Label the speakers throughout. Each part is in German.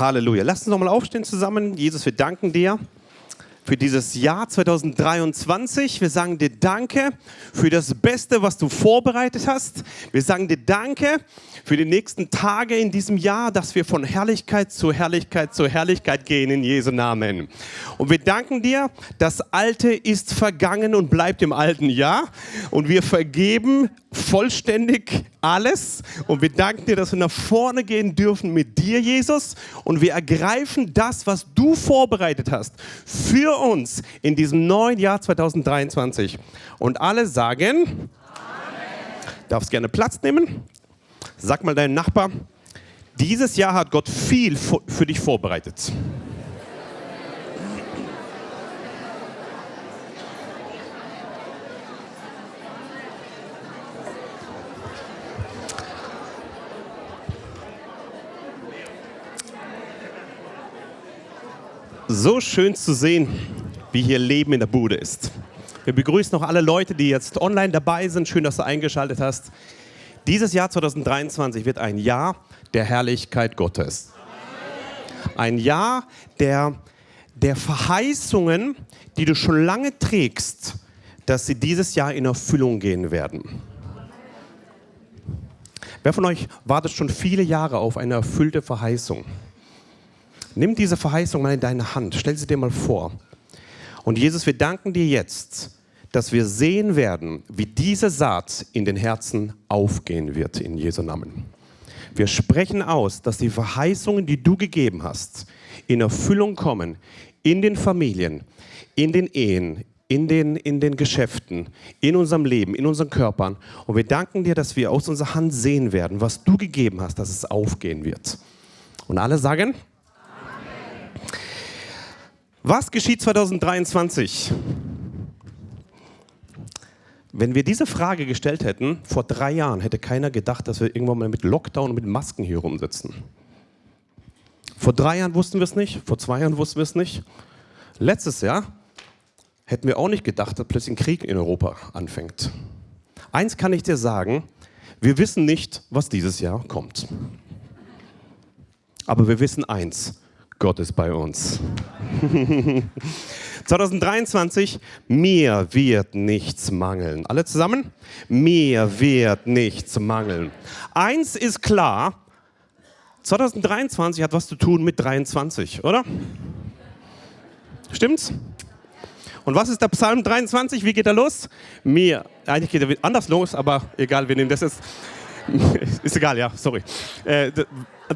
Speaker 1: Halleluja. Lass uns nochmal aufstehen zusammen. Jesus, wir danken dir für dieses Jahr 2023. Wir sagen dir Danke für das Beste, was du vorbereitet hast. Wir sagen dir Danke für die nächsten Tage in diesem Jahr, dass wir von Herrlichkeit zu Herrlichkeit zu Herrlichkeit gehen in Jesu Namen. Und wir danken dir, das Alte ist vergangen und bleibt im alten Jahr. Und wir vergeben vollständig alles. Und wir danken dir, dass wir nach vorne gehen dürfen mit dir, Jesus. Und wir ergreifen das, was du vorbereitet hast für uns in diesem neuen Jahr 2023. Und alle sagen, Amen. darfst gerne Platz nehmen. Sag mal deinem Nachbar, dieses Jahr hat Gott viel für dich vorbereitet. So schön zu sehen, wie hier Leben in der Bude ist. Wir begrüßen noch alle Leute, die jetzt online dabei sind. Schön, dass du eingeschaltet hast. Dieses Jahr 2023 wird ein Jahr der Herrlichkeit Gottes. Ein Jahr der, der Verheißungen, die du schon lange trägst, dass sie dieses Jahr in Erfüllung gehen werden. Wer von euch wartet schon viele Jahre auf eine erfüllte Verheißung? Nimm diese Verheißung mal in deine Hand, stell sie dir mal vor. Und Jesus, wir danken dir jetzt, dass wir sehen werden, wie diese Saat in den Herzen aufgehen wird, in Jesu Namen. Wir sprechen aus, dass die Verheißungen, die du gegeben hast, in Erfüllung kommen, in den Familien, in den Ehen, in den, in den Geschäften, in unserem Leben, in unseren Körpern. Und wir danken dir, dass wir aus unserer Hand sehen werden, was du gegeben hast, dass es aufgehen wird. Und alle sagen, was geschieht 2023? Wenn wir diese Frage gestellt hätten, vor drei Jahren, hätte keiner gedacht, dass wir irgendwann mal mit Lockdown und mit Masken hier rumsitzen. Vor drei Jahren wussten wir es nicht, vor zwei Jahren wussten wir es nicht. Letztes Jahr hätten wir auch nicht gedacht, dass plötzlich ein Krieg in Europa anfängt. Eins kann ich dir sagen, wir wissen nicht, was dieses Jahr kommt. Aber wir wissen eins, Gott ist bei uns. 2023, mir wird nichts mangeln. Alle zusammen? Mir wird nichts mangeln. Eins ist klar, 2023 hat was zu tun mit 23, oder? Stimmt's? Und was ist der Psalm 23? Wie geht er los? Mir, eigentlich geht er anders los, aber egal, wir nehmen das jetzt. Ist egal, ja, sorry. Äh,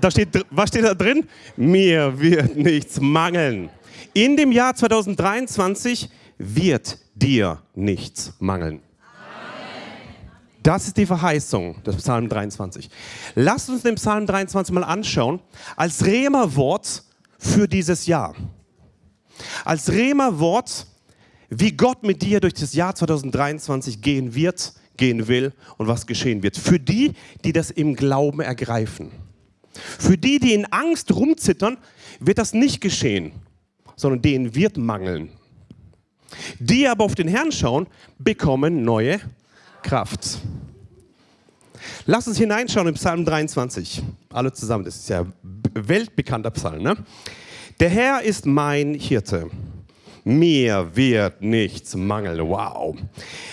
Speaker 1: da steht, was steht da drin? Mir wird nichts mangeln. In dem Jahr 2023 wird dir nichts mangeln. Das ist die Verheißung des Psalm 23. Lasst uns den Psalm 23 mal anschauen als Rema-Wort für dieses Jahr. Als Rema-Wort, wie Gott mit dir durch das Jahr 2023 gehen wird, gehen will und was geschehen wird. Für die, die das im Glauben ergreifen. Für die, die in Angst rumzittern, wird das nicht geschehen, sondern denen wird mangeln. Die aber auf den Herrn schauen, bekommen neue Kraft. Lass uns hineinschauen im Psalm 23. Alle zusammen, das ist ja weltbekannter Psalm. Ne? Der Herr ist mein Hirte. Mir wird nichts mangeln. Wow.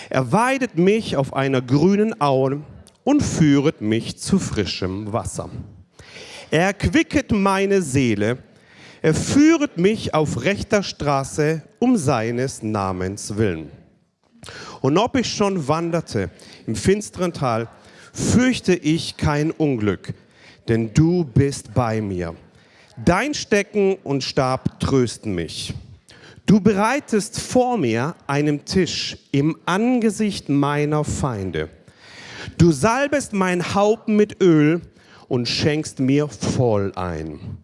Speaker 1: Er weidet mich auf einer grünen Aue und führet mich zu frischem Wasser. Er erquicket meine Seele. Er führet mich auf rechter Straße um seines Namens willen. Und ob ich schon wanderte im finsteren Tal, fürchte ich kein Unglück, denn du bist bei mir. Dein Stecken und Stab trösten mich. Du bereitest vor mir einen Tisch im Angesicht meiner Feinde. Du salbest mein Haupt mit Öl und schenkst mir voll ein.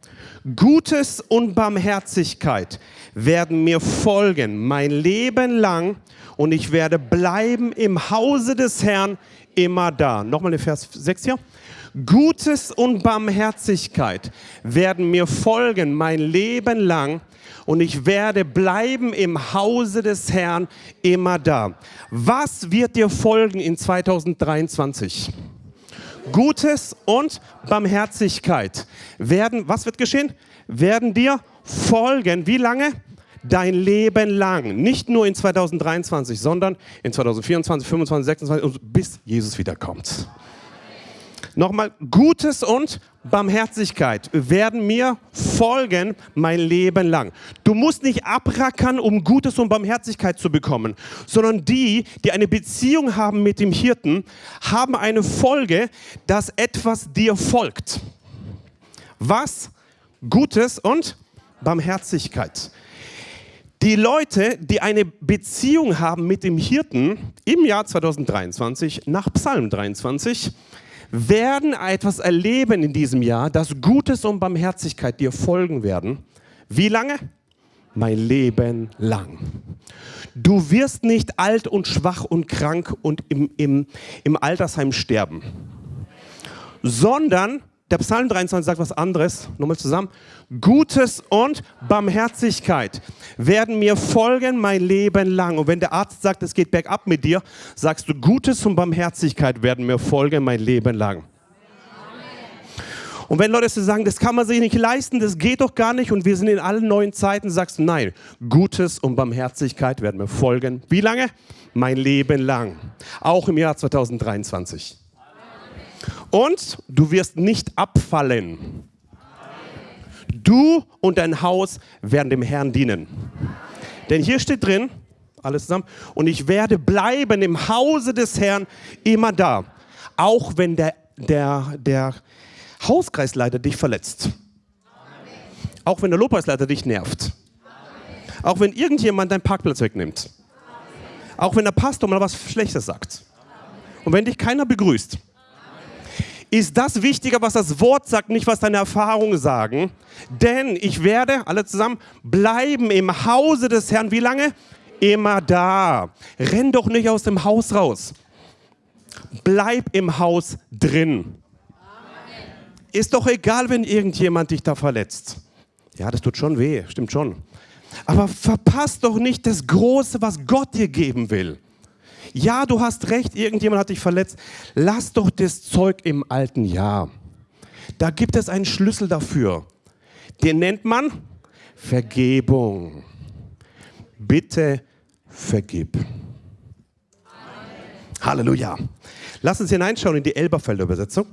Speaker 1: Gutes und Barmherzigkeit werden mir folgen mein Leben lang und ich werde bleiben im Hause des Herrn immer da. Nochmal den Vers 6 hier. Gutes und Barmherzigkeit werden mir folgen mein Leben lang und ich werde bleiben im Hause des Herrn immer da. Was wird dir folgen in 2023? Gutes und Barmherzigkeit werden, was wird geschehen? Werden dir folgen. Wie lange? Dein Leben lang. Nicht nur in 2023, sondern in 2024, 2025, 2026 bis Jesus wiederkommt. Nochmal, Gutes und Barmherzigkeit werden mir folgen mein Leben lang. Du musst nicht abrackern, um Gutes und Barmherzigkeit zu bekommen, sondern die, die eine Beziehung haben mit dem Hirten, haben eine Folge, dass etwas dir folgt. Was? Gutes und Barmherzigkeit. Die Leute, die eine Beziehung haben mit dem Hirten im Jahr 2023 nach Psalm 23, werden etwas erleben in diesem Jahr, dass Gutes und Barmherzigkeit dir folgen werden. Wie lange? Mein Leben lang. Du wirst nicht alt und schwach und krank und im, im, im Altersheim sterben, sondern der Psalm 23 sagt was anderes. Nochmal zusammen. Gutes und Barmherzigkeit werden mir folgen mein Leben lang. Und wenn der Arzt sagt, es geht bergab mit dir, sagst du, Gutes und Barmherzigkeit werden mir folgen mein Leben lang. Und wenn Leute sagen, das kann man sich nicht leisten, das geht doch gar nicht und wir sind in allen neuen Zeiten, sagst du, nein, Gutes und Barmherzigkeit werden mir folgen. Wie lange? Mein Leben lang. Auch im Jahr 2023. Und du wirst nicht abfallen. Du und dein Haus werden dem Herrn dienen. Denn hier steht drin, alles zusammen, und ich werde bleiben im Hause des Herrn immer da. Auch wenn der, der, der Hauskreisleiter dich verletzt. Auch wenn der Lobpreisleiter dich nervt. Auch wenn irgendjemand deinen Parkplatz wegnimmt. Auch wenn der Pastor mal was Schlechtes sagt. Und wenn dich keiner begrüßt ist das wichtiger, was das Wort sagt, nicht was deine Erfahrungen sagen. Denn ich werde, alle zusammen, bleiben im Hause des Herrn. Wie lange? Immer da. Renn doch nicht aus dem Haus raus. Bleib im Haus drin. Ist doch egal, wenn irgendjemand dich da verletzt. Ja, das tut schon weh, stimmt schon. Aber verpasst doch nicht das Große, was Gott dir geben will. Ja, du hast recht, irgendjemand hat dich verletzt. Lass doch das Zeug im alten Jahr. Da gibt es einen Schlüssel dafür. Den nennt man Vergebung. Bitte vergib. Halleluja. Lass uns hineinschauen in die Elberfelder Übersetzung.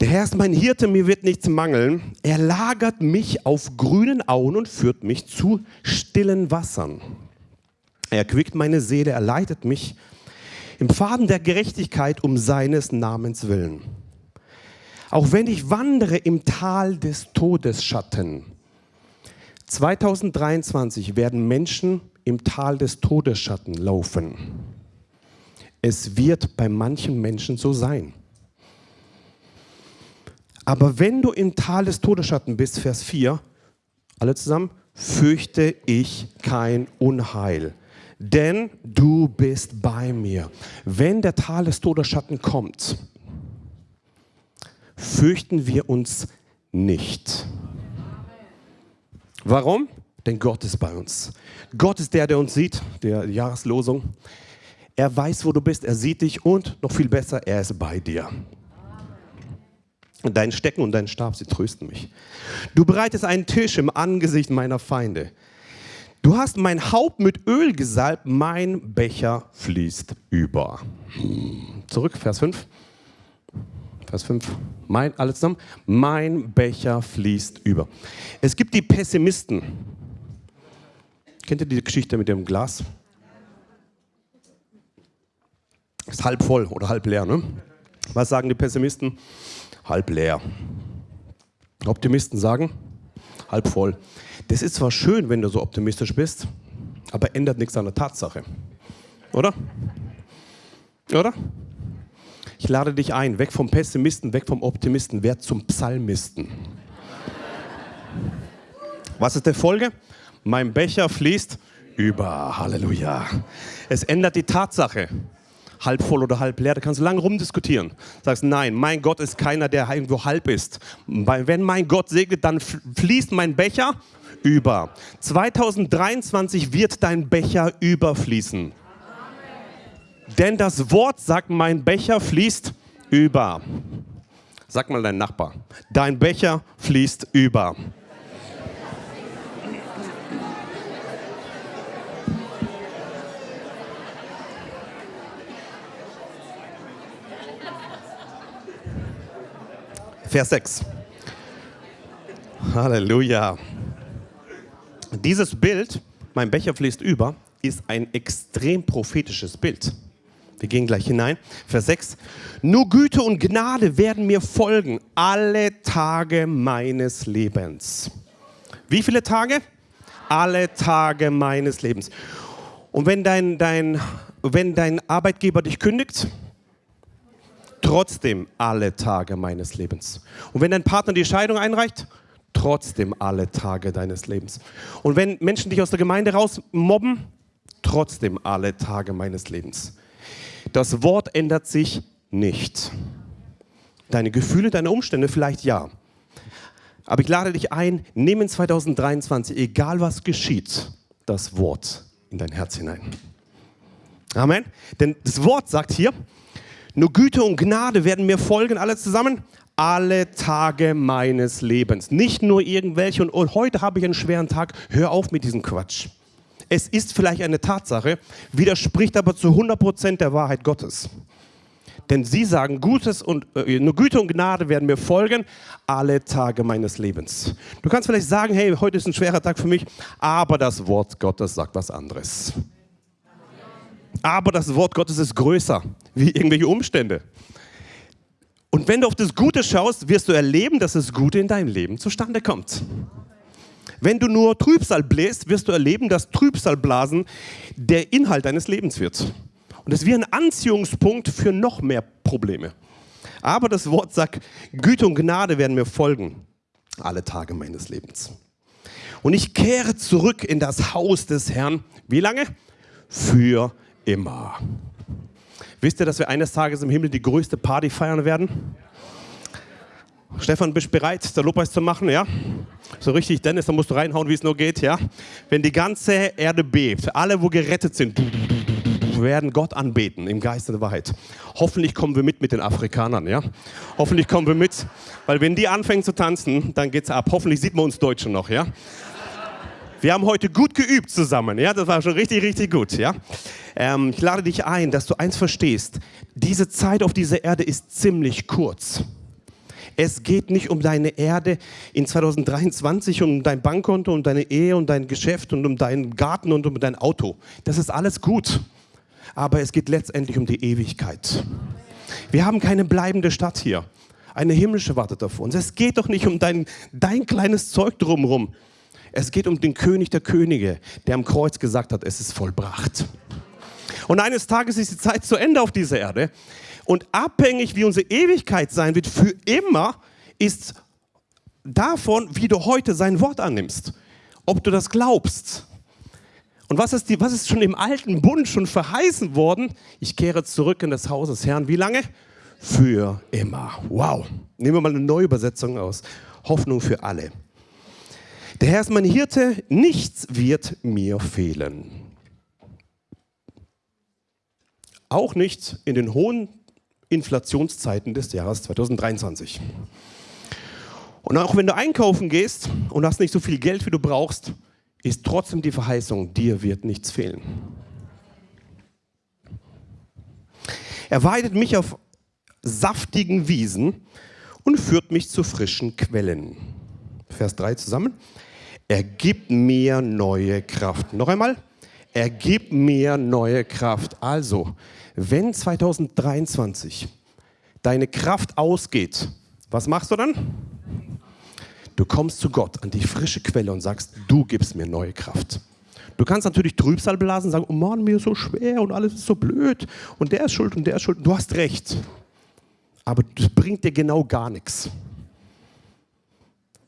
Speaker 1: Der Herr ist mein Hirte, mir wird nichts mangeln. Er lagert mich auf grünen Auen und führt mich zu stillen Wassern. Er erquickt meine Seele, er leitet mich im Faden der Gerechtigkeit um seines Namens willen. Auch wenn ich wandere im Tal des Todesschatten. 2023 werden Menschen im Tal des Todesschatten laufen. Es wird bei manchen Menschen so sein. Aber wenn du im Tal des Todesschatten bist, Vers 4, alle zusammen, fürchte ich kein Unheil denn du bist bei mir. Wenn der Tal des Todesschatten kommt, fürchten wir uns nicht. Warum? Denn Gott ist bei uns. Gott ist der, der uns sieht, der Jahreslosung. Er weiß, wo du bist, er sieht dich und noch viel besser, er ist bei dir. Dein Stecken und dein Stab, sie trösten mich. Du bereitest einen Tisch im Angesicht meiner Feinde. Du hast mein Haupt mit Öl gesalbt, mein Becher fließt über. Zurück, Vers 5. Vers 5. Mein, alles zusammen. Mein Becher fließt über. Es gibt die Pessimisten. Kennt ihr die Geschichte mit dem Glas? Ist halb voll oder halb leer, ne? Was sagen die Pessimisten? Halb leer. Optimisten sagen halb voll. Das ist zwar schön, wenn du so optimistisch bist, aber ändert nichts an der Tatsache. Oder? Oder? Ich lade dich ein, weg vom Pessimisten, weg vom Optimisten, werd zum Psalmisten. Was ist der Folge? Mein Becher fließt über. Halleluja. Es ändert die Tatsache halb voll oder halb leer. Da kannst du lange rumdiskutieren. Sagst, nein, mein Gott ist keiner, der irgendwo halb ist. Wenn mein Gott segnet, dann fließt mein Becher über. 2023 wird dein Becher überfließen. Amen. Denn das Wort sagt, mein Becher fließt über. Sag mal dein Nachbar. Dein Becher fließt über. Vers 6. Halleluja. Dieses Bild, mein Becher fließt über, ist ein extrem prophetisches Bild. Wir gehen gleich hinein. Vers 6. Nur Güte und Gnade werden mir folgen alle Tage meines Lebens. Wie viele Tage? Alle Tage meines Lebens. Und wenn dein, dein, wenn dein Arbeitgeber dich kündigt, trotzdem alle Tage meines Lebens. Und wenn dein Partner die Scheidung einreicht, trotzdem alle Tage deines Lebens. Und wenn Menschen dich aus der Gemeinde rausmobben, trotzdem alle Tage meines Lebens. Das Wort ändert sich nicht. Deine Gefühle, deine Umstände vielleicht ja. Aber ich lade dich ein, nimm in 2023, egal was geschieht, das Wort in dein Herz hinein. Amen. Denn das Wort sagt hier, nur Güte und Gnade werden mir folgen, alle zusammen, alle Tage meines Lebens. Nicht nur irgendwelche und, und heute habe ich einen schweren Tag, hör auf mit diesem Quatsch. Es ist vielleicht eine Tatsache, widerspricht aber zu 100% der Wahrheit Gottes. Denn sie sagen, Gutes und, äh, nur Güte und Gnade werden mir folgen alle Tage meines Lebens. Du kannst vielleicht sagen, hey, heute ist ein schwerer Tag für mich, aber das Wort Gottes sagt was anderes. Aber das Wort Gottes ist größer wie irgendwelche Umstände. Und wenn du auf das Gute schaust, wirst du erleben, dass das Gute in deinem Leben zustande kommt. Wenn du nur Trübsal bläst, wirst du erleben, dass Trübsalblasen der Inhalt deines Lebens wird. Und es wird ein Anziehungspunkt für noch mehr Probleme. Aber das Wort sagt, Güte und Gnade werden mir folgen alle Tage meines Lebens. Und ich kehre zurück in das Haus des Herrn. Wie lange? Für immer. Wisst ihr, dass wir eines Tages im Himmel die größte Party feiern werden? Stefan, bist du bereit, der Lobpreis zu machen? Ja? So richtig, Dennis, da musst du reinhauen, wie es nur geht. Ja? Wenn die ganze Erde bebt, alle, wo gerettet sind, werden Gott anbeten im Geist der Wahrheit. Hoffentlich kommen wir mit mit den Afrikanern. Ja? Hoffentlich kommen wir mit, weil wenn die anfangen zu tanzen, dann geht's ab. Hoffentlich sieht man uns Deutschen noch. Ja? Wir haben heute gut geübt zusammen. Ja, das war schon richtig, richtig gut. Ja, ähm, ich lade dich ein, dass du eins verstehst: Diese Zeit auf dieser Erde ist ziemlich kurz. Es geht nicht um deine Erde in 2023, um dein Bankkonto, um deine Ehe, um dein Geschäft und um deinen Garten und um dein Auto. Das ist alles gut. Aber es geht letztendlich um die Ewigkeit. Wir haben keine bleibende Stadt hier. Eine himmlische wartet auf uns. Es geht doch nicht um dein, dein kleines Zeug drumherum. Es geht um den König der Könige, der am Kreuz gesagt hat, es ist vollbracht. Und eines Tages ist die Zeit zu Ende auf dieser Erde. Und abhängig, wie unsere Ewigkeit sein wird, für immer, ist davon, wie du heute sein Wort annimmst. Ob du das glaubst. Und was ist, die, was ist schon im alten Bund schon verheißen worden? Ich kehre zurück in das Haus des Herrn. Wie lange? Für immer. Wow. Nehmen wir mal eine neue Übersetzung aus. Hoffnung für alle. Der Herr ist mein Hirte, nichts wird mir fehlen. Auch nicht in den hohen Inflationszeiten des Jahres 2023. Und auch wenn du einkaufen gehst und hast nicht so viel Geld, wie du brauchst, ist trotzdem die Verheißung, dir wird nichts fehlen. Er weidet mich auf saftigen Wiesen und führt mich zu frischen Quellen. Vers 3 zusammen. Er gibt mir neue Kraft. Noch einmal. Er gibt mir neue Kraft. Also, wenn 2023 deine Kraft ausgeht, was machst du dann? Du kommst zu Gott an die frische Quelle und sagst, du gibst mir neue Kraft. Du kannst natürlich Trübsal blasen und sagen, oh Mann, mir ist so schwer und alles ist so blöd und der ist schuld und der ist schuld. Du hast recht. Aber das bringt dir genau gar nichts.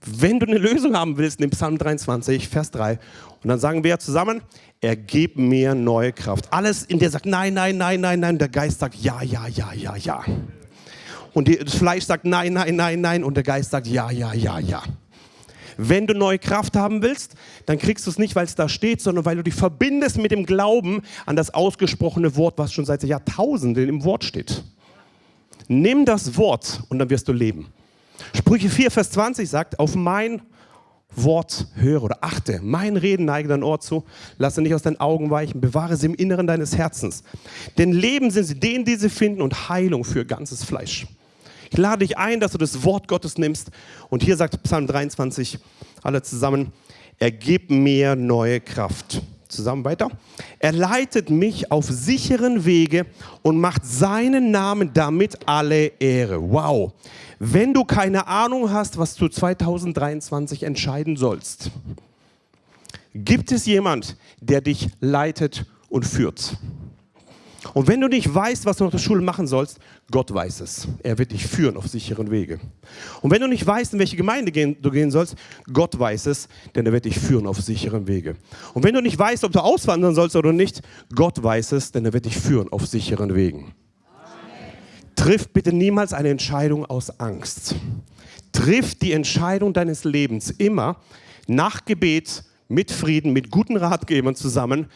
Speaker 1: Wenn du eine Lösung haben willst, nimm Psalm 23, Vers 3. Und dann sagen wir zusammen, er gibt mir neue Kraft. Alles in der sagt nein, nein, nein, nein, nein. Der Geist sagt ja, ja, ja, ja, ja. Und das Fleisch sagt nein, nein, nein, nein. Und der Geist sagt ja, ja, ja, ja. Wenn du neue Kraft haben willst, dann kriegst du es nicht, weil es da steht, sondern weil du dich verbindest mit dem Glauben an das ausgesprochene Wort, was schon seit Jahrtausenden im Wort steht. Nimm das Wort und dann wirst du leben. Sprüche 4, Vers 20 sagt, auf mein Wort höre oder achte, mein Reden neige dein Ohr zu, lasse nicht aus deinen Augen weichen, bewahre sie im Inneren deines Herzens. Denn Leben sind sie denen, die sie finden und Heilung für ganzes Fleisch. Ich lade dich ein, dass du das Wort Gottes nimmst und hier sagt Psalm 23, alle zusammen, er gibt mir neue Kraft. Zusammen weiter. Er leitet mich auf sicheren Wege und macht seinen Namen damit alle Ehre. Wow. Wenn du keine Ahnung hast, was du 2023 entscheiden sollst, gibt es jemand, der dich leitet und führt. Und wenn du nicht weißt, was du nach der Schule machen sollst, Gott weiß es. Er wird dich führen auf sicheren Wege. Und wenn du nicht weißt, in welche Gemeinde du gehen sollst, Gott weiß es, denn er wird dich führen auf sicheren Wege. Und wenn du nicht weißt, ob du auswandern sollst oder nicht, Gott weiß es, denn er wird dich führen auf sicheren Wegen. Triff bitte niemals eine Entscheidung aus Angst. Triff die Entscheidung deines Lebens immer nach Gebet, mit Frieden, mit guten Ratgebern zusammen,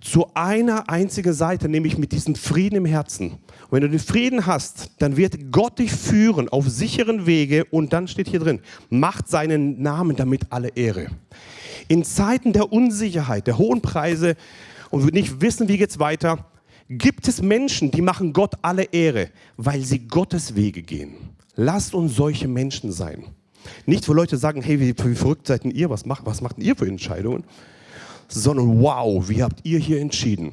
Speaker 1: zu einer einzigen Seite, nämlich mit diesem Frieden im Herzen. Und wenn du den Frieden hast, dann wird Gott dich führen auf sicheren Wege und dann steht hier drin, macht seinen Namen damit alle Ehre. In Zeiten der Unsicherheit, der hohen Preise und wir nicht wissen, wie geht's weiter, gibt es Menschen, die machen Gott alle Ehre, weil sie Gottes Wege gehen. Lasst uns solche Menschen sein. Nicht, wo Leute sagen, hey, wie, wie verrückt seid denn ihr, was macht, was macht ihr für Entscheidungen? Sondern wow, wie habt ihr hier entschieden?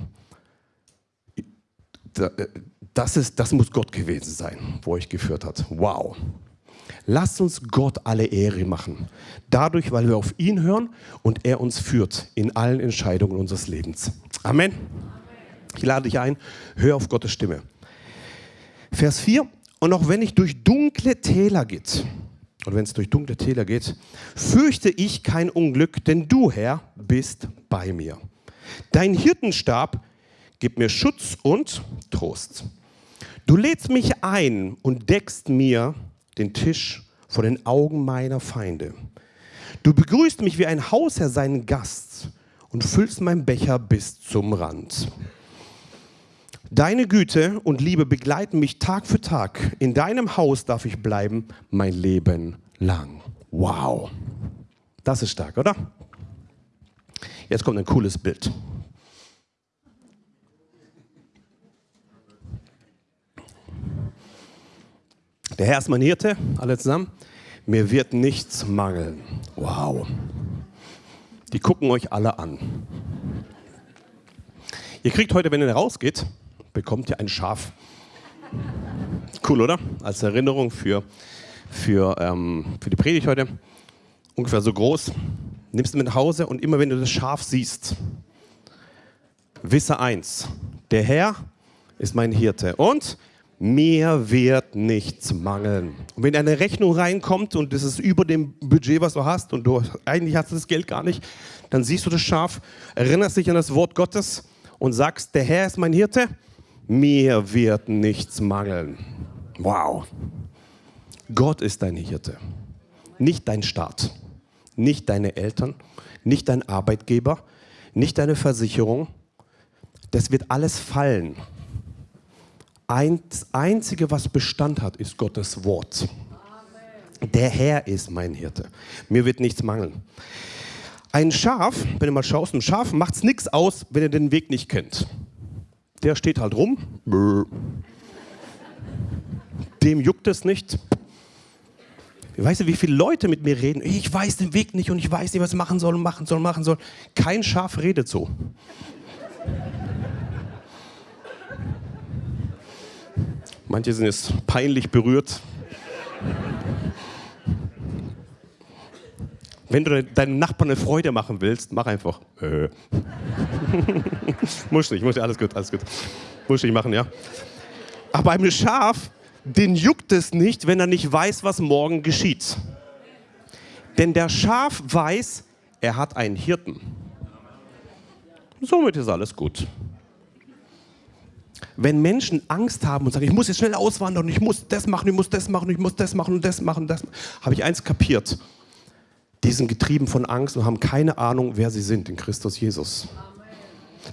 Speaker 1: Äh, das, ist, das muss Gott gewesen sein, wo euch geführt hat. Wow. Lasst uns Gott alle Ehre machen. Dadurch, weil wir auf ihn hören und er uns führt in allen Entscheidungen unseres Lebens. Amen. Ich lade dich ein, hör auf Gottes Stimme. Vers 4. Und auch wenn ich durch dunkle Täler geht, und wenn es durch dunkle Täler geht, fürchte ich kein Unglück, denn du, Herr, bist bei mir. Dein Hirtenstab gibt mir Schutz und Trost. Du lädst mich ein und deckst mir den Tisch vor den Augen meiner Feinde. Du begrüßt mich wie ein Hausherr seinen Gast und füllst meinen Becher bis zum Rand. Deine Güte und Liebe begleiten mich Tag für Tag. In deinem Haus darf ich bleiben mein Leben lang. Wow. Das ist stark, oder? Jetzt kommt ein cooles Bild. Der Herr ist mein Hirte, alle zusammen. Mir wird nichts mangeln. Wow. Die gucken euch alle an. Ihr kriegt heute, wenn ihr rausgeht, bekommt ihr ein Schaf. Cool, oder? Als Erinnerung für, für, ähm, für die Predigt heute. Ungefähr so groß. Nimmst du mit nach Hause und immer wenn du das Schaf siehst, wisse eins, der Herr ist mein Hirte und mir wird nichts mangeln. Und wenn eine Rechnung reinkommt und das ist über dem Budget, was du hast und du eigentlich hast du das Geld gar nicht, dann siehst du das Schaf, erinnerst dich an das Wort Gottes und sagst, der Herr ist mein Hirte mir wird nichts mangeln. Wow. Gott ist dein Hirte, nicht dein Staat, nicht deine Eltern, nicht dein Arbeitgeber, nicht deine Versicherung. Das wird alles fallen. Das Einzige, was Bestand hat, ist Gottes Wort. Der Herr ist mein Hirte. Mir wird nichts mangeln. Ein Schaf, wenn du mal schaust, ein Schaf macht es nichts aus, wenn er den Weg nicht kennt der steht halt rum. Dem juckt es nicht. Weißt du, wie viele Leute mit mir reden? Ich weiß den Weg nicht und ich weiß nicht, was ich machen soll und machen soll und machen soll. Kein Schaf redet so. Manche sind jetzt peinlich berührt. Wenn du deinem Nachbarn eine Freude machen willst, mach einfach. Äh. Muss nicht, alles gut, alles gut. Nicht machen, ja. Aber einem Schaf, den juckt es nicht, wenn er nicht weiß, was morgen geschieht. Denn der Schaf weiß, er hat einen Hirten. Somit ist alles gut. Wenn Menschen Angst haben und sagen, ich muss jetzt schnell auswandern ich muss das machen, ich muss das machen, ich muss das machen und das machen, das, habe ich eins kapiert die sind getrieben von Angst und haben keine Ahnung, wer sie sind in Christus Jesus.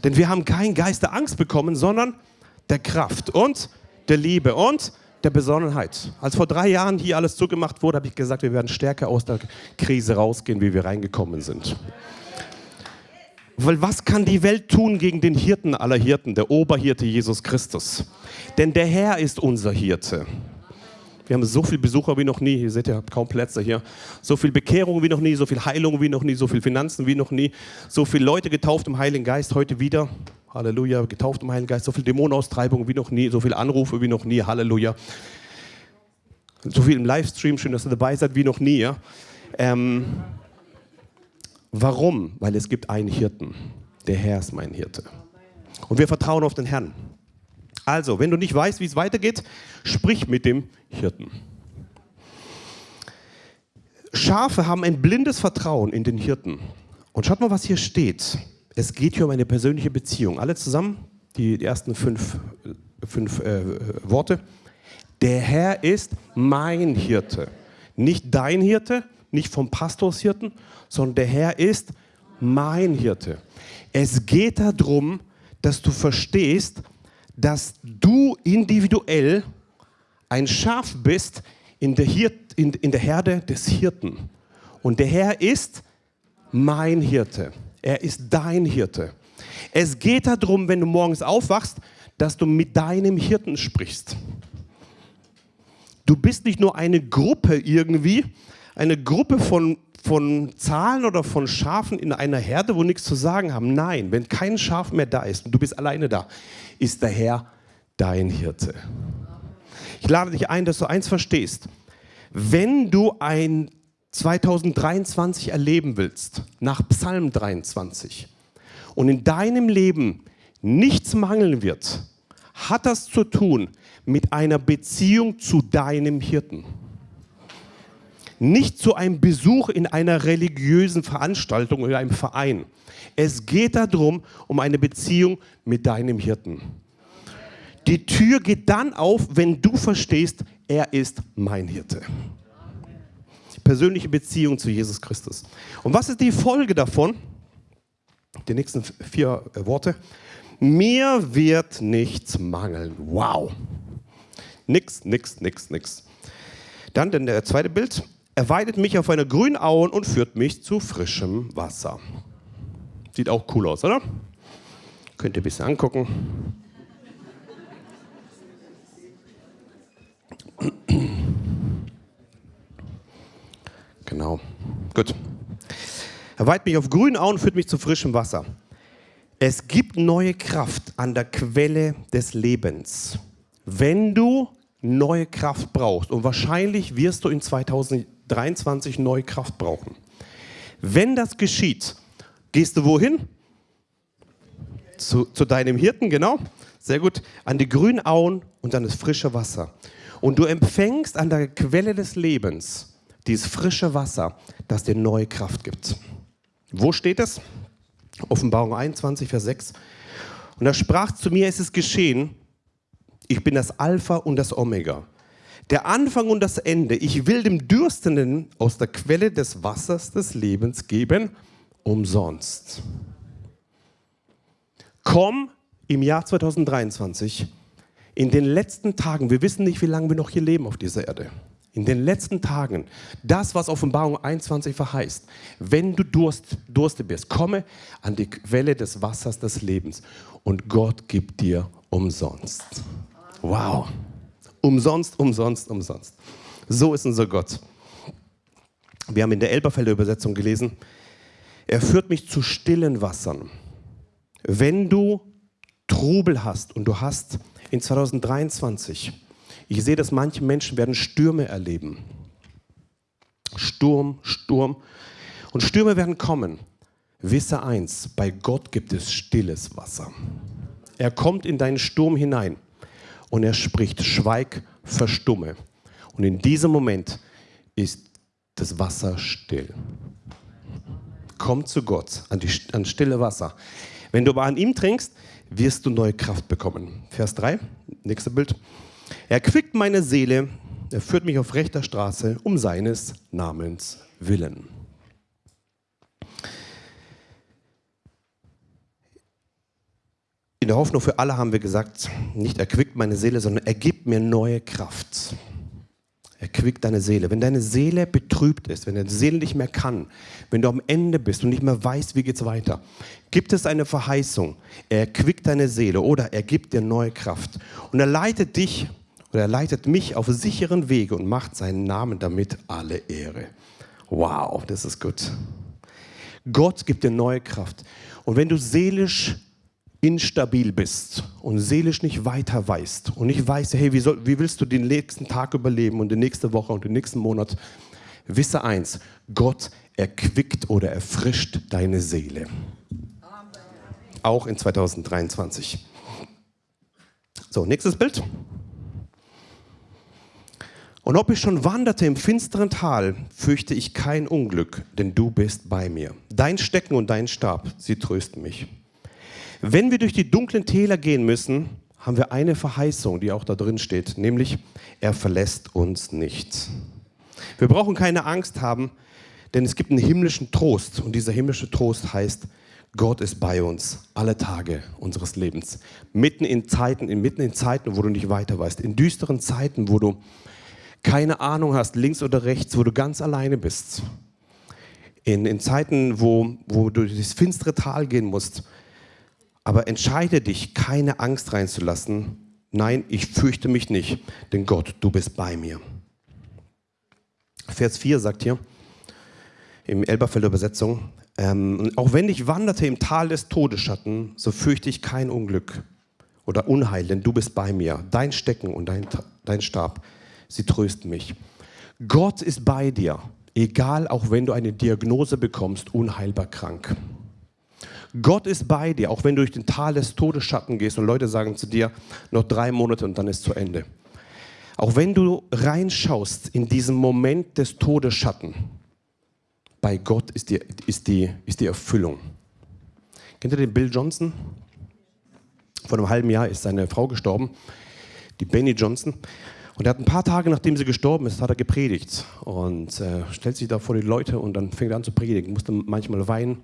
Speaker 1: Denn wir haben keinen Geist der Angst bekommen, sondern der Kraft und der Liebe und der Besonnenheit. Als vor drei Jahren hier alles zugemacht wurde, habe ich gesagt, wir werden stärker aus der Krise rausgehen, wie wir reingekommen sind. Weil was kann die Welt tun gegen den Hirten aller Hirten, der Oberhirte Jesus Christus? Denn der Herr ist unser Hirte. Wir haben so viele Besucher wie noch nie. Ihr seht ja kaum Plätze hier. So viel Bekehrung wie noch nie, so viel Heilung wie noch nie, so viel Finanzen wie noch nie, so viele Leute getauft im Heiligen Geist heute wieder. Halleluja, getauft im Heiligen Geist, so viel Dämonenaustreibung wie noch nie, so viele Anrufe wie noch nie. Halleluja. So viel im Livestream, schön, dass ihr dabei seid, wie noch nie. Ja? Ähm, warum? Weil es gibt einen Hirten. Der Herr ist mein Hirte. Und wir vertrauen auf den Herrn. Also, wenn du nicht weißt, wie es weitergeht, sprich mit dem Hirten. Schafe haben ein blindes Vertrauen in den Hirten. Und schaut mal, was hier steht. Es geht hier um eine persönliche Beziehung. Alle zusammen, die ersten fünf, fünf äh, Worte. Der Herr ist mein Hirte. Nicht dein Hirte, nicht vom Pastorshirten, sondern der Herr ist mein Hirte. Es geht darum, dass du verstehst, dass du individuell ein Schaf bist in der, Hirt, in, in der Herde des Hirten. Und der Herr ist mein Hirte. Er ist dein Hirte. Es geht darum, wenn du morgens aufwachst, dass du mit deinem Hirten sprichst. Du bist nicht nur eine Gruppe irgendwie, eine Gruppe von, von Zahlen oder von Schafen in einer Herde, wo nichts zu sagen haben. Nein, wenn kein Schaf mehr da ist und du bist alleine da, ist der Herr dein Hirte. Ich lade dich ein, dass du eins verstehst. Wenn du ein 2023 erleben willst, nach Psalm 23, und in deinem Leben nichts mangeln wird, hat das zu tun mit einer Beziehung zu deinem Hirten. Nicht zu einem Besuch in einer religiösen Veranstaltung oder einem Verein. Es geht darum, um eine Beziehung mit deinem Hirten. Die Tür geht dann auf, wenn du verstehst, er ist mein Hirte. Persönliche Beziehung zu Jesus Christus. Und was ist die Folge davon? Die nächsten vier Worte. Mir wird nichts mangeln. Wow. Nix, nix, nix, nix. Dann der zweite Bild. Er weidet mich auf einer grünen Auen und führt mich zu frischem Wasser. Sieht auch cool aus, oder? Könnt ihr ein bisschen angucken. Genau. Gut. Er weiht mich auf grünen Auen und führt mich zu frischem Wasser. Es gibt neue Kraft an der Quelle des Lebens. Wenn du neue Kraft brauchst, und wahrscheinlich wirst du in 2023 neue Kraft brauchen. Wenn das geschieht, Gehst du wohin? Zu, zu deinem Hirten, genau. Sehr gut. An die grünen Auen und an das frische Wasser. Und du empfängst an der Quelle des Lebens dieses frische Wasser, das dir neue Kraft gibt. Wo steht es? Offenbarung 21, Vers 6. Und er sprach zu mir, es ist geschehen, ich bin das Alpha und das Omega, der Anfang und das Ende. Ich will dem Dürstenden aus der Quelle des Wassers des Lebens geben. Umsonst. Komm im Jahr 2023, in den letzten Tagen, wir wissen nicht, wie lange wir noch hier leben auf dieser Erde, in den letzten Tagen, das, was Offenbarung 21 verheißt, wenn du Durst, durstig bist, komme an die Quelle des Wassers des Lebens. Und Gott gibt dir umsonst. Wow. Umsonst, umsonst, umsonst. So ist unser Gott. Wir haben in der Elberfelder Übersetzung gelesen, er führt mich zu stillen Wassern. Wenn du Trubel hast und du hast in 2023, ich sehe, dass manche Menschen werden Stürme erleben. Sturm, Sturm. Und Stürme werden kommen. Wisse eins, bei Gott gibt es stilles Wasser. Er kommt in deinen Sturm hinein und er spricht, schweig, verstumme. Und in diesem Moment ist das Wasser still. Komm zu Gott, an, die, an stille Wasser. Wenn du aber an ihm trinkst, wirst du neue Kraft bekommen. Vers 3, nächste Bild. Er quickt meine Seele, er führt mich auf rechter Straße um seines Namens willen. In der Hoffnung für alle haben wir gesagt, nicht erquickt meine Seele, sondern er gibt mir neue Kraft. Erquickt deine Seele. Wenn deine Seele betrübt ist, wenn deine Seele nicht mehr kann, wenn du am Ende bist und nicht mehr weißt, wie geht's weiter, gibt es eine Verheißung. Er erquickt deine Seele oder er gibt dir neue Kraft. Und er leitet dich oder er leitet mich auf sicheren Wege und macht seinen Namen damit alle Ehre. Wow, das ist gut. Gott gibt dir neue Kraft. Und wenn du seelisch instabil bist und seelisch nicht weiter weißt und nicht weißt, hey, wie, soll, wie willst du den nächsten Tag überleben und die nächste Woche und den nächsten Monat, wisse eins, Gott erquickt oder erfrischt deine Seele. Auch in 2023. So, nächstes Bild. Und ob ich schon wanderte im finsteren Tal, fürchte ich kein Unglück, denn du bist bei mir. Dein Stecken und dein Stab, sie trösten mich. Wenn wir durch die dunklen Täler gehen müssen, haben wir eine Verheißung, die auch da drin steht, nämlich er verlässt uns nicht. Wir brauchen keine Angst haben, denn es gibt einen himmlischen Trost und dieser himmlische Trost heißt, Gott ist bei uns alle Tage unseres Lebens. Mitten in Zeiten, mitten in Zeiten, wo du nicht weiter weißt, in düsteren Zeiten, wo du keine Ahnung hast, links oder rechts, wo du ganz alleine bist. In, in Zeiten, wo, wo du durchs finstere Tal gehen musst, aber entscheide dich, keine Angst reinzulassen. Nein, ich fürchte mich nicht, denn Gott, du bist bei mir. Vers 4 sagt hier, im Elberfelder Übersetzung, ähm, auch wenn ich wanderte im Tal des Todesschatten, so fürchte ich kein Unglück oder Unheil, denn du bist bei mir. Dein Stecken und dein, dein Stab, sie trösten mich. Gott ist bei dir, egal auch wenn du eine Diagnose bekommst, unheilbar krank. Gott ist bei dir, auch wenn du durch den Tal des Todesschatten gehst und Leute sagen zu dir, noch drei Monate und dann ist zu Ende. Auch wenn du reinschaust in diesen Moment des Todesschatten, bei Gott ist die, ist die, ist die Erfüllung. Kennt ihr den Bill Johnson? Vor einem halben Jahr ist seine Frau gestorben, die Benny Johnson. Und er hat ein paar Tage, nachdem sie gestorben ist, hat er gepredigt. Und äh, stellt sich da vor die Leute und dann fängt er an zu predigen. Musste manchmal weinen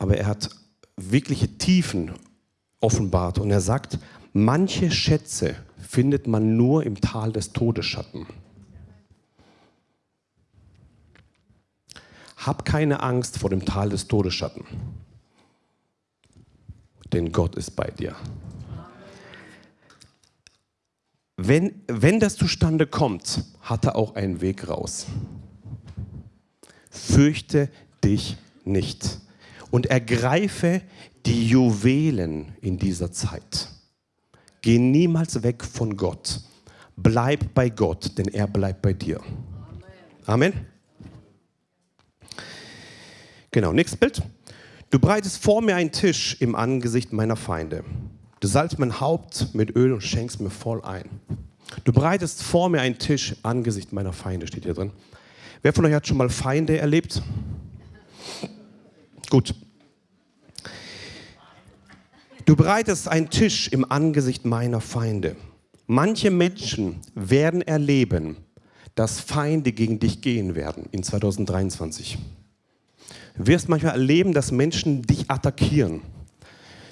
Speaker 1: aber er hat wirkliche Tiefen offenbart und er sagt, manche Schätze findet man nur im Tal des Todesschatten. Hab keine Angst vor dem Tal des Todesschatten, denn Gott ist bei dir. Wenn, wenn das zustande kommt, hat er auch einen Weg raus. Fürchte dich nicht und ergreife die Juwelen in dieser Zeit. Geh niemals weg von Gott. Bleib bei Gott, denn er bleibt bei dir. Amen. Genau, nächstes Bild. Du breitest vor mir einen Tisch im Angesicht meiner Feinde. Du salzt mein Haupt mit Öl und schenkst mir voll ein. Du breitest vor mir einen Tisch im Angesicht meiner Feinde, steht hier drin. Wer von euch hat schon mal Feinde erlebt? Gut. Du bereitest einen Tisch im Angesicht meiner Feinde. Manche Menschen werden erleben, dass Feinde gegen dich gehen werden in 2023. Du wirst manchmal erleben, dass Menschen dich attackieren.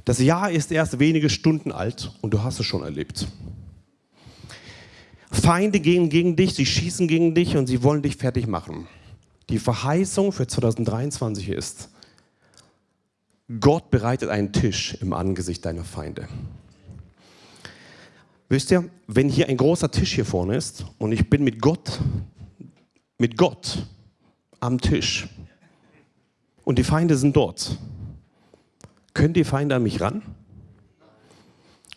Speaker 1: Das Jahr ist erst wenige Stunden alt und du hast es schon erlebt. Feinde gehen gegen dich, sie schießen gegen dich und sie wollen dich fertig machen. Die Verheißung für 2023 ist, Gott bereitet einen Tisch im Angesicht deiner Feinde. Wisst ihr, wenn hier ein großer Tisch hier vorne ist und ich bin mit Gott, mit Gott am Tisch und die Feinde sind dort, können die Feinde an mich ran?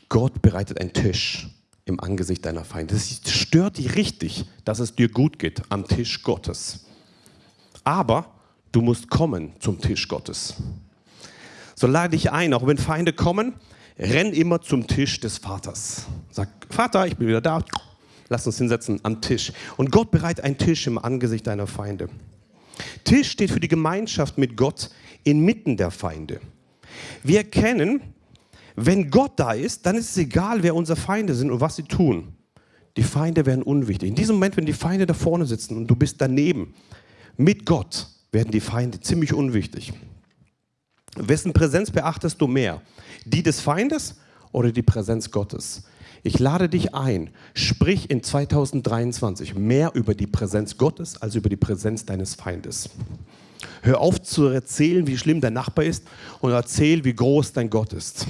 Speaker 1: Gott bereitet einen Tisch im Angesicht deiner Feinde. Das stört dich richtig, dass es dir gut geht am Tisch Gottes. Aber du musst kommen zum Tisch Gottes. So lade ich ein, auch wenn Feinde kommen, renn immer zum Tisch des Vaters. Sag, Vater, ich bin wieder da. Lass uns hinsetzen am Tisch. Und Gott bereitet einen Tisch im Angesicht deiner Feinde. Tisch steht für die Gemeinschaft mit Gott inmitten der Feinde. Wir erkennen, wenn Gott da ist, dann ist es egal, wer unsere Feinde sind und was sie tun. Die Feinde werden unwichtig. In diesem Moment, wenn die Feinde da vorne sitzen und du bist daneben, mit Gott, werden die Feinde ziemlich unwichtig. Wessen Präsenz beachtest du mehr? Die des Feindes oder die Präsenz Gottes? Ich lade dich ein, sprich in 2023 mehr über die Präsenz Gottes als über die Präsenz deines Feindes. Hör auf zu erzählen, wie schlimm dein Nachbar ist und erzähl, wie groß dein Gott ist.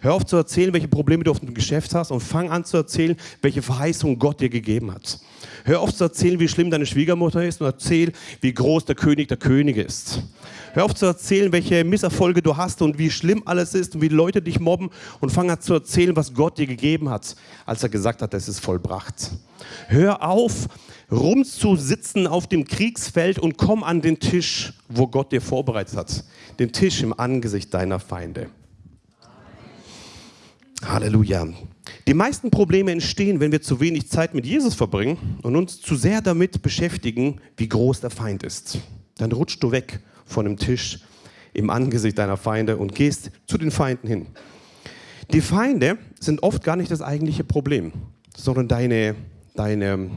Speaker 1: Hör auf zu erzählen, welche Probleme du auf dem Geschäft hast und fang an zu erzählen, welche Verheißung Gott dir gegeben hat. Hör auf zu erzählen, wie schlimm deine Schwiegermutter ist und erzähl, wie groß der König der Könige ist. Hör auf zu erzählen, welche Misserfolge du hast und wie schlimm alles ist und wie Leute dich mobben und fang an zu erzählen, was Gott dir gegeben hat, als er gesagt hat, es ist vollbracht. Hör auf, rumzusitzen auf dem Kriegsfeld und komm an den Tisch, wo Gott dir vorbereitet hat. Den Tisch im Angesicht deiner Feinde. Halleluja. Die meisten Probleme entstehen, wenn wir zu wenig Zeit mit Jesus verbringen und uns zu sehr damit beschäftigen, wie groß der Feind ist. Dann rutschst du weg von dem Tisch im Angesicht deiner Feinde und gehst zu den Feinden hin. Die Feinde sind oft gar nicht das eigentliche Problem, sondern deine, deine,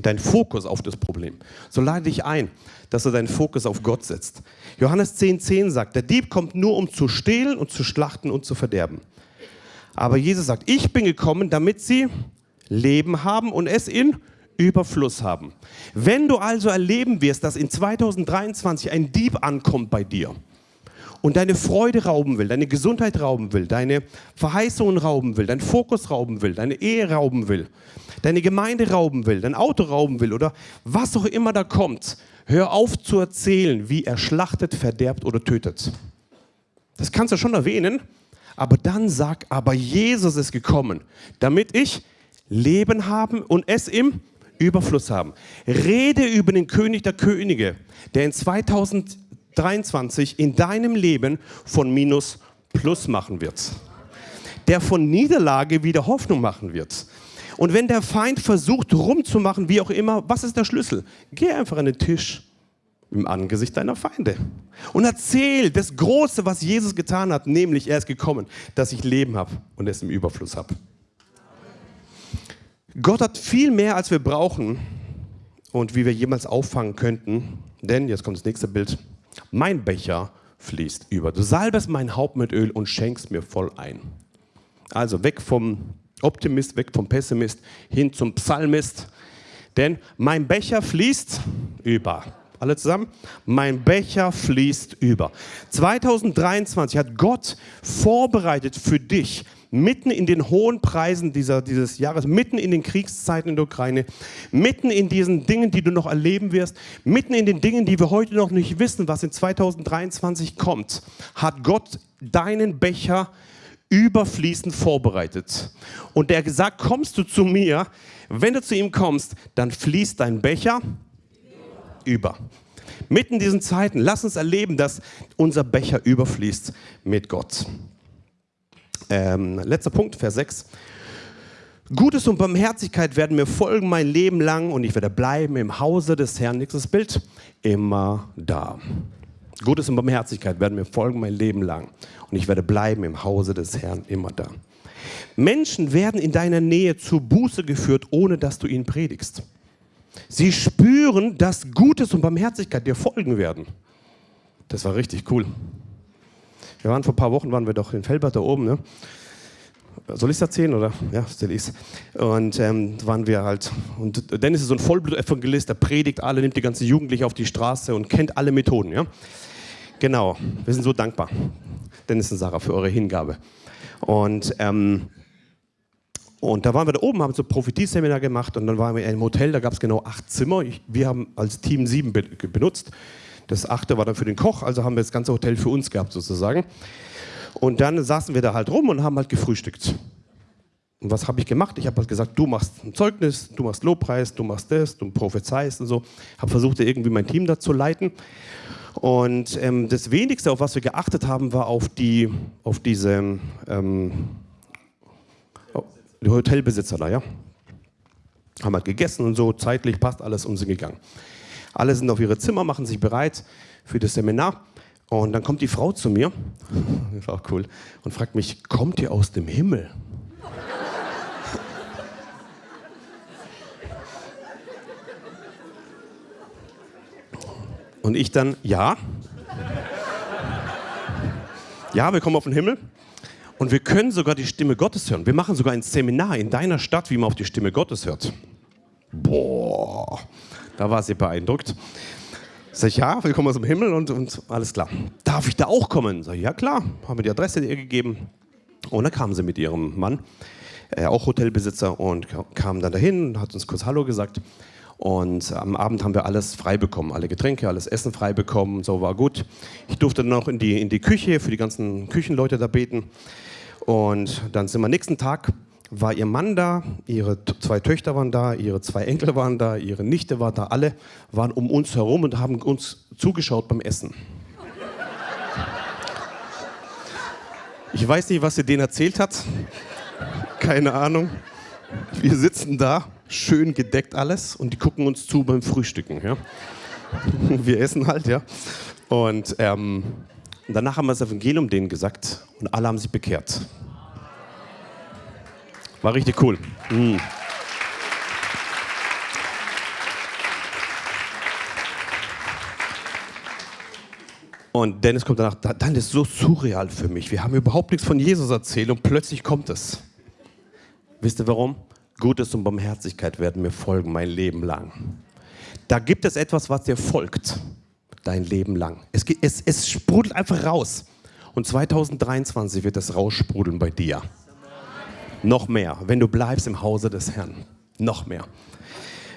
Speaker 1: dein Fokus auf das Problem. So lade dich ein, dass du deinen Fokus auf Gott setzt. Johannes 10,10 10 sagt, der Dieb kommt nur, um zu stehlen und zu schlachten und zu verderben. Aber Jesus sagt, ich bin gekommen, damit sie Leben haben und es in Überfluss haben. Wenn du also erleben wirst, dass in 2023 ein Dieb ankommt bei dir und deine Freude rauben will, deine Gesundheit rauben will, deine Verheißungen rauben will, deinen Fokus rauben will, deine Ehe rauben will, deine Gemeinde rauben will, dein Auto rauben will oder was auch immer da kommt, hör auf zu erzählen, wie er schlachtet, verderbt oder tötet. Das kannst du schon erwähnen, aber dann sag, aber Jesus ist gekommen, damit ich Leben haben und es im Überfluss haben. Rede über den König der Könige, der in 2023 in deinem Leben von Minus Plus machen wird. Der von Niederlage wieder Hoffnung machen wird. Und wenn der Feind versucht rumzumachen, wie auch immer, was ist der Schlüssel? Geh einfach an den Tisch im Angesicht deiner Feinde. Und erzähl das Große, was Jesus getan hat, nämlich er ist gekommen, dass ich Leben habe und es im Überfluss habe. Gott hat viel mehr, als wir brauchen und wie wir jemals auffangen könnten. Denn, jetzt kommt das nächste Bild, mein Becher fließt über. Du salbest mein Haupt mit Öl und schenkst mir voll ein. Also weg vom Optimist, weg vom Pessimist, hin zum Psalmist. Denn mein Becher fließt über. Alle zusammen? Mein Becher fließt über. 2023 hat Gott vorbereitet für dich, mitten in den hohen Preisen dieser, dieses Jahres, mitten in den Kriegszeiten in der Ukraine, mitten in diesen Dingen, die du noch erleben wirst, mitten in den Dingen, die wir heute noch nicht wissen, was in 2023 kommt, hat Gott deinen Becher überfließend vorbereitet. Und der gesagt, kommst du zu mir, wenn du zu ihm kommst, dann fließt dein Becher über. Mitten in diesen Zeiten, lass uns erleben, dass unser Becher überfließt mit Gott. Ähm, letzter Punkt, Vers 6. Gutes und Barmherzigkeit werden mir folgen mein Leben lang und ich werde bleiben im Hause des Herrn. Nächstes Bild. Immer da. Gutes und Barmherzigkeit werden mir folgen mein Leben lang und ich werde bleiben im Hause des Herrn immer da. Menschen werden in deiner Nähe zur Buße geführt, ohne dass du ihnen predigst. Sie spüren, dass Gutes und Barmherzigkeit dir folgen werden. Das war richtig cool. Wir waren vor ein paar Wochen, waren wir doch in Felbert da oben. Ne? Soll ich es erzählen oder? Ja, erzähl ich Und ähm, waren wir halt. Und Dennis ist so ein Vollblut-Evangelist, der predigt alle, nimmt die ganze Jugendliche auf die Straße und kennt alle Methoden. Ja? Genau, wir sind so dankbar, Dennis und Sarah, für eure Hingabe. Und ähm, und da waren wir da oben, haben so ein Prophetieseminar gemacht und dann waren wir in einem Hotel, da gab es genau acht Zimmer. Ich, wir haben als Team sieben be benutzt. Das achte war dann für den Koch, also haben wir das ganze Hotel für uns gehabt sozusagen. Und dann saßen wir da halt rum und haben halt gefrühstückt. Und was habe ich gemacht? Ich habe halt gesagt, du machst ein Zeugnis, du machst Lobpreis, du machst das, du prophezeist und so. Habe versucht, irgendwie mein Team da zu leiten. Und ähm, das Wenigste, auf was wir geachtet haben, war auf, die, auf diese ähm, Hotelbesitzer da, ja. Haben halt gegessen und so, zeitlich passt alles und sind gegangen. Alle sind auf ihre Zimmer, machen sich bereit für das Seminar. Und dann kommt die Frau zu mir, das war auch cool, und fragt mich, kommt ihr aus dem Himmel? Und ich dann, ja. Ja, wir kommen auf den Himmel und wir können sogar die Stimme Gottes hören. Wir machen sogar ein Seminar in deiner Stadt, wie man auf die Stimme Gottes hört. Boah, da war sie beeindruckt. Sag ich, ja, wir kommen aus dem Himmel und, und alles klar. Darf ich da auch kommen? Sag ich, ja klar. Haben wir die Adresse ihr gegeben. Und dann kam sie mit ihrem Mann, äh, auch Hotelbesitzer, und kam dann dahin, hat uns kurz Hallo gesagt. Und am Abend haben wir alles frei bekommen, alle Getränke, alles Essen frei bekommen, so war gut. Ich durfte dann noch in die, in die Küche für die ganzen Küchenleute da beten. Und dann sind wir nächsten Tag, war ihr Mann da, ihre zwei Töchter waren da, ihre zwei Enkel waren da, ihre Nichte war da, alle waren um uns herum und haben uns zugeschaut beim Essen. Ich weiß nicht, was sie denen erzählt hat. Keine Ahnung. Wir sitzen da schön gedeckt alles und die gucken uns zu beim Frühstücken. Ja? Wir essen halt, ja. Und ähm, danach haben wir das Evangelium denen gesagt und alle haben sich bekehrt. War richtig cool. Mhm. Und Dennis kommt danach, dann ist so surreal für mich. Wir haben überhaupt nichts von Jesus erzählt und plötzlich kommt es. Wisst ihr warum? Gutes und Barmherzigkeit werden mir folgen mein Leben lang. Da gibt es etwas, was dir folgt, dein Leben lang. Es, es, es sprudelt einfach raus. Und 2023 wird es raussprudeln bei dir. Noch mehr, wenn du bleibst im Hause des Herrn. Noch mehr.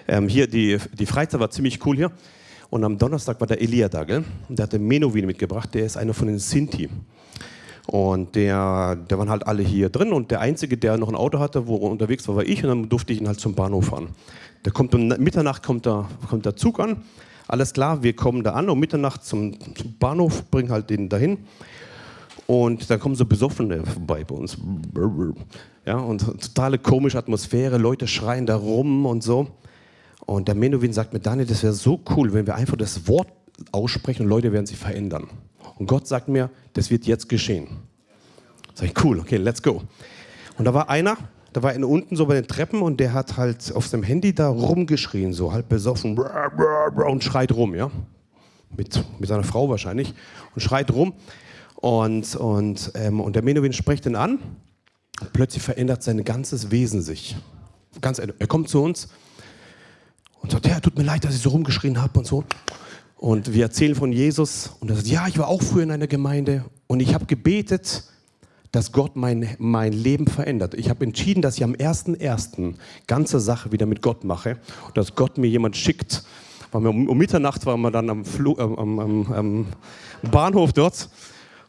Speaker 1: Ähm, hier, die, die Freizeit war ziemlich cool hier. Und am Donnerstag war der Elia da, gell? Und der hat den Menowin mitgebracht, der ist einer von den Sinti. Und der, der waren halt alle hier drin und der Einzige, der noch ein Auto hatte, wo er unterwegs war, war ich und dann durfte ich ihn halt zum Bahnhof fahren. Der kommt um Mitternacht kommt der, kommt der Zug an, alles klar, wir kommen da an um Mitternacht zum, zum Bahnhof, bringen halt den dahin und dann kommen so Besoffene vorbei bei uns. Ja, und totale komische Atmosphäre, Leute schreien da rum und so. Und der Menowin sagt mir, Daniel, das wäre so cool, wenn wir einfach das Wort aussprechen und Leute werden sich verändern. Und Gott sagt mir, das wird jetzt geschehen. Sag ich, cool, okay, let's go. Und da war einer, da war einer unten so bei den Treppen und der hat halt auf seinem Handy da rumgeschrien, so halb besoffen und schreit rum, ja. Mit, mit seiner Frau wahrscheinlich und schreit rum. Und, und, ähm, und der Menowin spricht ihn an. Plötzlich verändert sein ganzes Wesen sich. Ganz, er kommt zu uns und sagt, ja, tut mir leid, dass ich so rumgeschrien habe und so. Und wir erzählen von Jesus und er sagt, ja, ich war auch früher in einer Gemeinde und ich habe gebetet, dass Gott mein, mein Leben verändert. Ich habe entschieden, dass ich am 1.1. ganze Sache wieder mit Gott mache und dass Gott mir jemand schickt. Um, Mitternacht waren wir dann am, Flo, äh, am, am, am, Bahnhof dort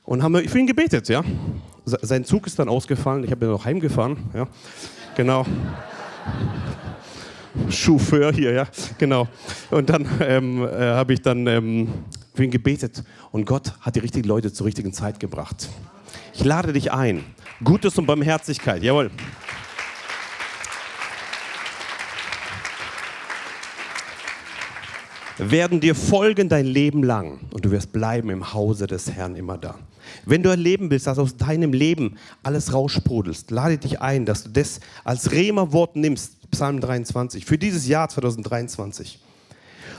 Speaker 1: und haben für ihn gebetet. Ja? Sein Zug ist dann ausgefallen, ich habe ihn noch heimgefahren. Ja? Genau. Chauffeur hier, ja, genau. Und dann ähm, äh, habe ich dann ähm, für ihn gebetet und Gott hat die richtigen Leute zur richtigen Zeit gebracht. Ich lade dich ein. Gutes und Barmherzigkeit, jawohl. werden dir folgen dein Leben lang und du wirst bleiben im Hause des Herrn immer da. Wenn du erleben willst, dass aus deinem Leben alles raussprudelst, lade dich ein, dass du das als Rema-Wort nimmst, Psalm 23, für dieses Jahr 2023.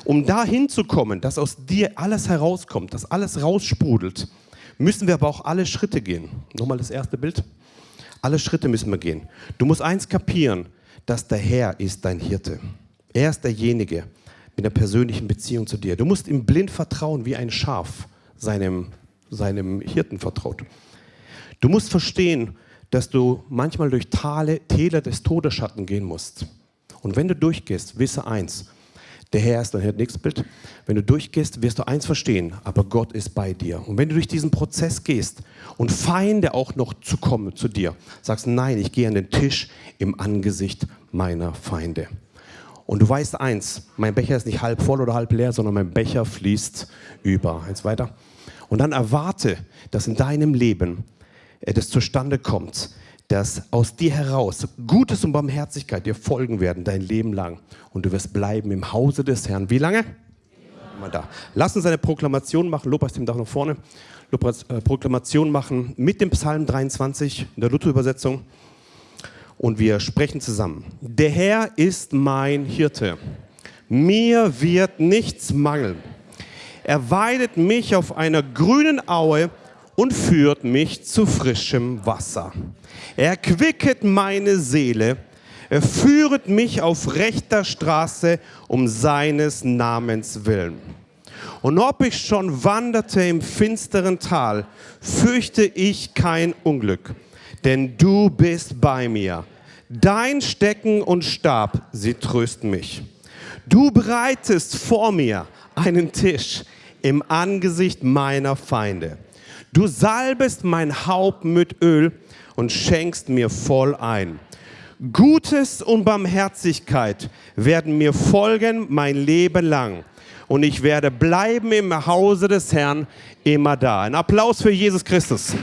Speaker 1: Um dahin zu kommen, dass aus dir alles herauskommt, dass alles raussprudelt, müssen wir aber auch alle Schritte gehen. Nochmal das erste Bild. Alle Schritte müssen wir gehen. Du musst eins kapieren, dass der Herr ist dein Hirte. Er ist derjenige mit einer persönlichen Beziehung zu dir. Du musst ihm blind vertrauen, wie ein Schaf seinem, seinem Hirten vertraut. Du musst verstehen, dass du manchmal durch Tale, Täler des Todesschatten gehen musst. Und wenn du durchgehst, wisse eins, der Herr ist dein Herr, nächstes Bild. Wenn du durchgehst, wirst du eins verstehen, aber Gott ist bei dir. Und wenn du durch diesen Prozess gehst und Feinde auch noch zu kommen zu dir, sagst, nein, ich gehe an den Tisch im Angesicht meiner Feinde. Und du weißt eins, mein Becher ist nicht halb voll oder halb leer, sondern mein Becher fließt über. Eins weiter. Und dann erwarte, dass in deinem Leben äh, das zustande kommt, dass aus dir heraus Gutes und Barmherzigkeit dir folgen werden dein Leben lang und du wirst bleiben im Hause des Herrn. Wie lange? Immer da. Lass uns eine Proklamation machen. Lobpreis dem Dach nach vorne. Lobpreis, äh, Proklamation machen mit dem Psalm 23 in der Luther-Übersetzung. Und wir sprechen zusammen. Der Herr ist mein Hirte. Mir wird nichts mangeln. Er weidet mich auf einer grünen Aue und führt mich zu frischem Wasser. Er quicket meine Seele, er führet mich auf rechter Straße um seines Namens willen. Und ob ich schon wanderte im finsteren Tal, fürchte ich kein Unglück, denn du bist bei mir. Dein Stecken und Stab, sie trösten mich. Du bereitest vor mir einen Tisch im Angesicht meiner Feinde. Du salbest mein Haupt mit Öl und schenkst mir voll ein. Gutes und Barmherzigkeit werden mir folgen mein Leben lang. Und ich werde bleiben im Hause des Herrn immer da. Ein Applaus für Jesus Christus.